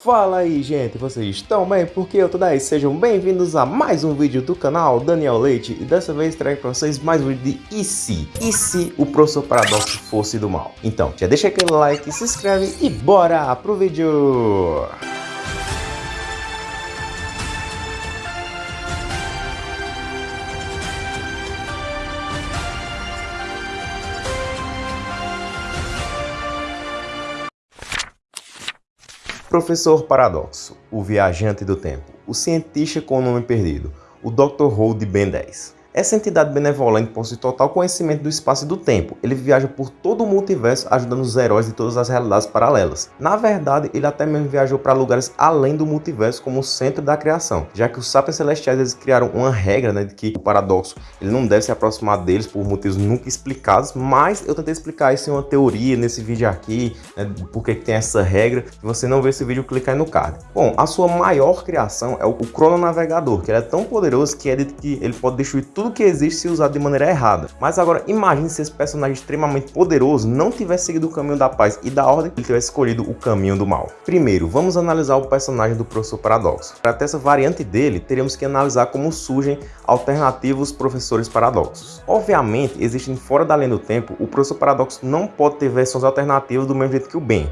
Fala aí gente, vocês estão bem? Porque eu tô daí, sejam bem-vindos a mais um vídeo do canal Daniel Leite E dessa vez trago pra vocês mais um vídeo de E se? E se o professor Paradoxo fosse do mal? Então, já deixa aquele like, se inscreve e bora pro vídeo! Professor Paradoxo, o viajante do tempo, o cientista com o nome perdido, o Dr. Who de Ben 10. Essa entidade benevolente possui total conhecimento do espaço e do tempo. Ele viaja por todo o multiverso ajudando os heróis de todas as realidades paralelas. Na verdade, ele até mesmo viajou para lugares além do multiverso como o centro da criação, já que os sapiens celestiais eles criaram uma regra né, de que o paradoxo ele não deve se aproximar deles por motivos nunca explicados, mas eu tentei explicar isso em uma teoria nesse vídeo aqui, né, porque tem essa regra. Se você não vê esse vídeo, clica aí no card. Bom, a sua maior criação é o crononavegador, que ele é tão poderoso que é dito que ele pode destruir tudo que existe se usado de maneira errada. Mas agora, imagine se esse personagem extremamente poderoso não tivesse seguido o caminho da paz e da ordem, ele tivesse escolhido o caminho do mal. Primeiro, vamos analisar o personagem do Professor Paradoxo. Para ter essa variante dele, teríamos que analisar como surgem alternativos professores paradoxos. Obviamente, existem fora da linha do tempo, o Professor Paradoxo não pode ter versões alternativas do mesmo jeito que o Ben,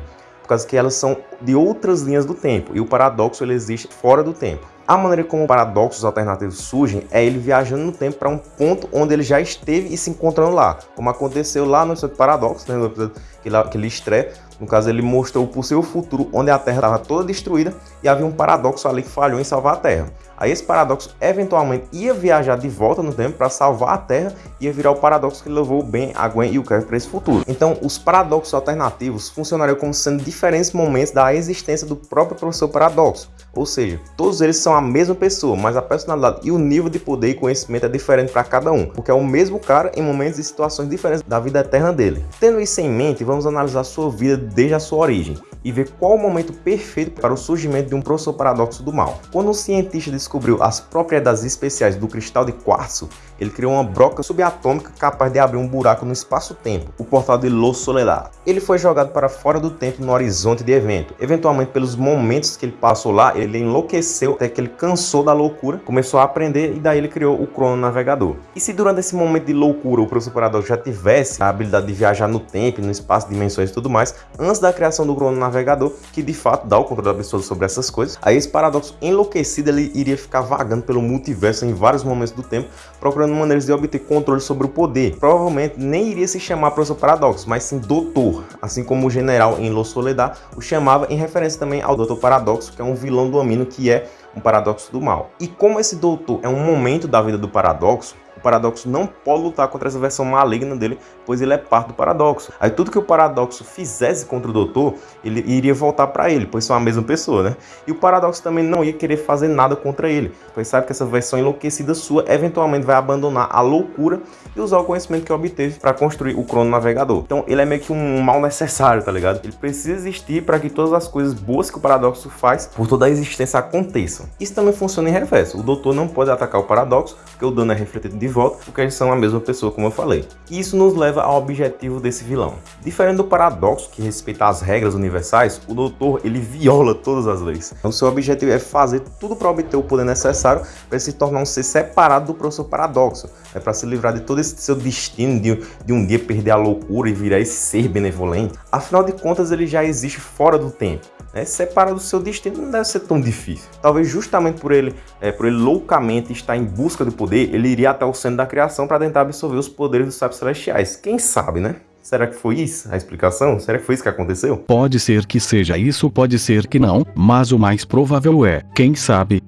por causa que elas são de outras linhas do tempo, e o paradoxo ele existe fora do tempo. A maneira como paradoxos alternativos surgem é ele viajando no tempo para um ponto onde ele já esteve e se encontrando lá, como aconteceu lá no episódio Paradoxo, né, que que ele estreia. No caso, ele mostrou o possível futuro onde a Terra estava toda destruída e havia um paradoxo ali que falhou em salvar a Terra. Aí esse paradoxo eventualmente ia viajar de volta no tempo para salvar a Terra e ia virar o paradoxo que levou o Ben, a Gwen e o Kevin para esse futuro. Então, os paradoxos alternativos funcionariam como sendo diferentes momentos da existência do próprio professor paradoxo. Ou seja, todos eles são a mesma pessoa, mas a personalidade e o nível de poder e conhecimento é diferente para cada um, porque é o mesmo cara em momentos e situações diferentes da vida eterna dele. Tendo isso em mente, vamos analisar sua vida desde a sua origem e ver qual o momento perfeito para o surgimento de um professor paradoxo do mal. Quando um cientista descobriu as propriedades especiais do cristal de quartzo, ele criou uma broca subatômica capaz de abrir um buraco no espaço-tempo, o portal de Los Soledad. Ele foi jogado para fora do tempo no horizonte de evento. Eventualmente, pelos momentos que ele passou lá, ele enlouqueceu até que ele cansou da loucura, começou a aprender e daí ele criou o crono navegador. E se durante esse momento de loucura o professor Paradoxo já tivesse a habilidade de viajar no tempo, no espaço, dimensões e tudo mais, antes da criação do crono navegador, que de fato dá o controle pessoa sobre essas coisas, aí esse paradoxo enlouquecido ele iria ficar vagando pelo multiverso em vários momentos do tempo, procurando procurando maneiras de obter controle sobre o poder. Provavelmente nem iria se chamar Professor Paradoxo, mas sim Doutor, assim como o general em Los Soledad o chamava em referência também ao Doutor Paradoxo, que é um vilão do Amino que é um paradoxo do mal. E como esse doutor é um momento da vida do paradoxo, paradoxo não pode lutar contra essa versão maligna dele, pois ele é parte do paradoxo. Aí tudo que o paradoxo fizesse contra o doutor, ele iria voltar para ele, pois são a mesma pessoa, né? E o paradoxo também não ia querer fazer nada contra ele, pois sabe que essa versão enlouquecida sua eventualmente vai abandonar a loucura e usar o conhecimento que obteve para construir o crono navegador. Então ele é meio que um mal necessário, tá ligado? Ele precisa existir para que todas as coisas boas que o paradoxo faz por toda a existência aconteçam. Isso também funciona em reverso. O doutor não pode atacar o paradoxo, porque o dano é refletido de volta, porque eles são a mesma pessoa, como eu falei. E isso nos leva ao objetivo desse vilão. Diferente do paradoxo, que respeita as regras universais, o doutor ele viola todas as leis. O seu objetivo é fazer tudo para obter o poder necessário para se tornar um ser separado do professor paradoxo, é para se livrar de todo esse seu destino de, de um dia perder a loucura e virar esse ser benevolente. Afinal de contas, ele já existe fora do tempo né, separar do seu destino não deve ser tão difícil. Talvez justamente por ele, é, por ele loucamente estar em busca do poder, ele iria até o centro da criação para tentar absorver os poderes dos sábios celestiais. Quem sabe, né? Será que foi isso a explicação? Será que foi isso que aconteceu? Pode ser que seja isso, pode ser que não, mas o mais provável é, quem sabe.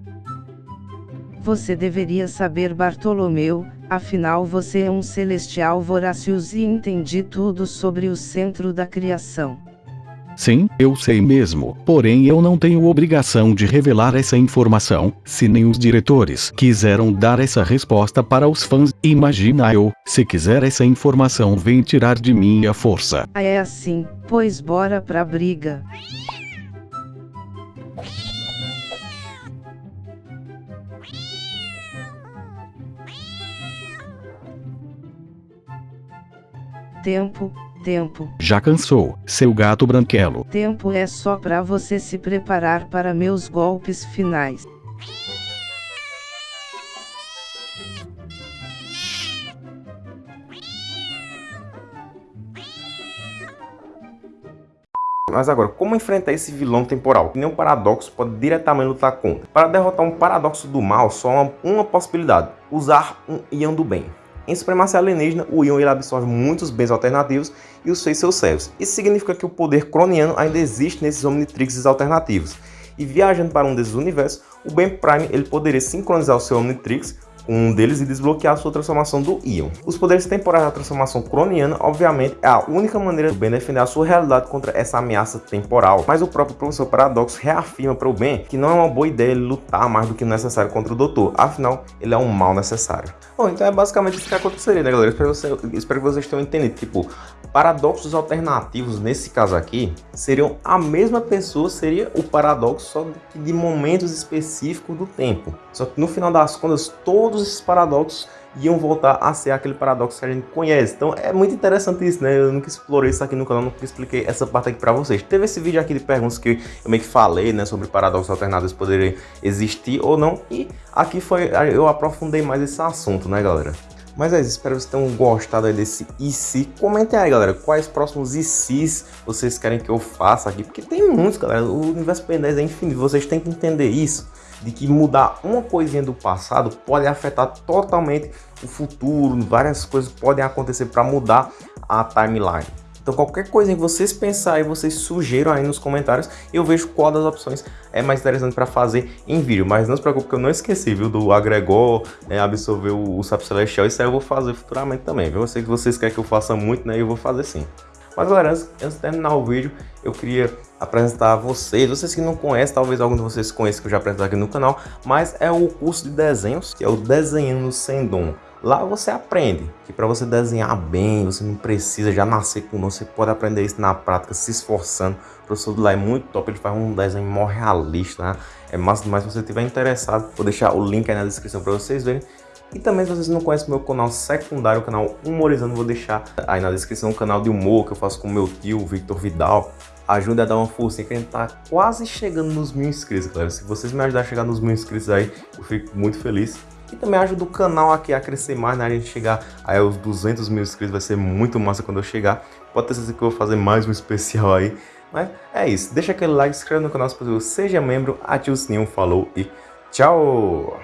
Você deveria saber Bartolomeu, afinal você é um celestial voracious e entendi tudo sobre o centro da criação. Sim, eu sei mesmo, porém eu não tenho obrigação de revelar essa informação, se nem os diretores quiseram dar essa resposta para os fãs, imagina eu, se quiser essa informação vem tirar de mim a força. Ah, é assim, pois bora pra briga. Tempo, tempo. Já cansou, seu gato branquelo. Tempo é só para você se preparar para meus golpes finais. Mas agora, como enfrentar esse vilão temporal? Que nem um paradoxo pode diretamente lutar contra. Para derrotar um paradoxo do mal, só uma, uma possibilidade. Usar um Ion do bem. Em supremacia alienígena, o Ion ele absorve muitos bens alternativos e os fez seus servos. Isso significa que o poder croniano ainda existe nesses Omnitrixes alternativos. E viajando para um desses universos, o Ben Prime ele poderia sincronizar o seu Omnitrix um deles e desbloquear a sua transformação do Ion. Os poderes temporais da transformação croniana, obviamente, é a única maneira do Ben defender a sua realidade contra essa ameaça temporal, mas o próprio professor Paradoxo reafirma para o Ben que não é uma boa ideia ele lutar mais do que necessário contra o Doutor, afinal, ele é um mal necessário. Bom, então é basicamente isso que aconteceria, né, galera? Espero, você, espero que vocês tenham entendido. Tipo, paradoxos alternativos, nesse caso aqui, seriam a mesma pessoa, seria o paradoxo só de, de momentos específicos do tempo. Só que no final das contas, todos esses paradoxos iam voltar a ser aquele paradoxo que a gente conhece. Então é muito interessante isso, né? Eu nunca explorei isso aqui no canal, nunca expliquei essa parte aqui pra vocês. Teve esse vídeo aqui de perguntas que eu meio que falei, né? Sobre paradoxos alternados poderem existir ou não. E aqui foi, eu aprofundei mais esse assunto, né, galera? Mas é isso, espero que vocês tenham gostado desse IC. Comentem aí, galera, quais próximos ICs vocês querem que eu faça aqui. Porque tem muitos, galera. O universo Ben 10 é infinito, vocês têm que entender isso de que mudar uma coisinha do passado pode afetar totalmente o futuro, várias coisas podem acontecer para mudar a timeline. Então qualquer coisa que vocês pensarem, vocês sugiram aí nos comentários, eu vejo qual das opções é mais interessante para fazer em vídeo. Mas não se preocupe que eu não esqueci, viu, do agregor, né, absorver o, o Sapo Celestial, isso aí eu vou fazer futuramente também, viu? Eu sei que vocês querem que eu faça muito, né, eu vou fazer sim. Mas galera, antes, antes de terminar o vídeo, eu queria apresentar a vocês, vocês que não conhecem, talvez algum de vocês conheçam que eu já apresentei aqui no canal, mas é o curso de desenhos, que é o Desenhando Sem Dom. Lá você aprende que para você desenhar bem, você não precisa já nascer com você pode aprender isso na prática, se esforçando. O professor do lá é muito top, ele faz um desenho mó realista, né? É massa demais, se você estiver interessado, vou deixar o link aí na descrição para vocês verem. E também se vocês não conhecem meu canal secundário, o canal Humorizando, vou deixar aí na descrição o canal de humor que eu faço com meu tio, Victor Vidal. Ajude a dar uma força, que a gente tá quase chegando nos mil inscritos, galera. Se vocês me ajudarem a chegar nos mil inscritos aí, eu fico muito feliz. E também ajuda o canal aqui a crescer mais, né? A gente chegar aí aos 200 mil inscritos, vai ser muito massa quando eu chegar. Pode ter certeza que eu vou fazer mais um especial aí. Mas é isso, deixa aquele like, se inscreve no canal se possível, seja membro, ative o sininho, falou e tchau!